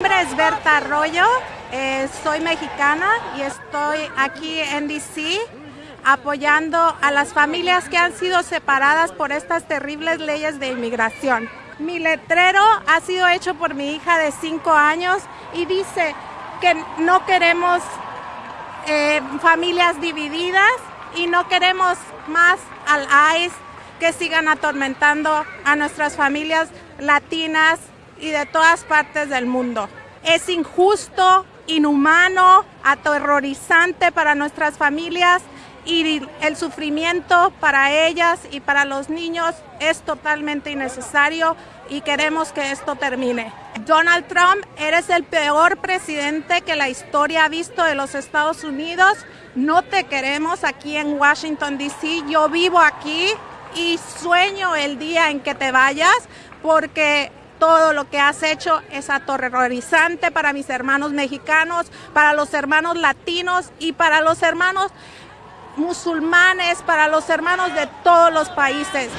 Mi nombre es Berta Arroyo, eh, soy mexicana y estoy aquí en DC apoyando a las familias que han sido separadas por estas terribles leyes de inmigración. Mi letrero ha sido hecho por mi hija de 5 años y dice que no queremos eh, familias divididas y no queremos más al ICE que sigan atormentando a nuestras familias latinas y de todas partes del mundo. Es injusto, inhumano, aterrorizante para nuestras familias y el sufrimiento para ellas y para los niños es totalmente innecesario y queremos que esto termine. Donald Trump, eres el peor presidente que la historia ha visto de los Estados Unidos. No te queremos aquí en Washington, D.C. Yo vivo aquí y sueño el día en que te vayas porque todo lo que has hecho es aterrorizante para mis hermanos mexicanos, para los hermanos latinos y para los hermanos musulmanes, para los hermanos de todos los países.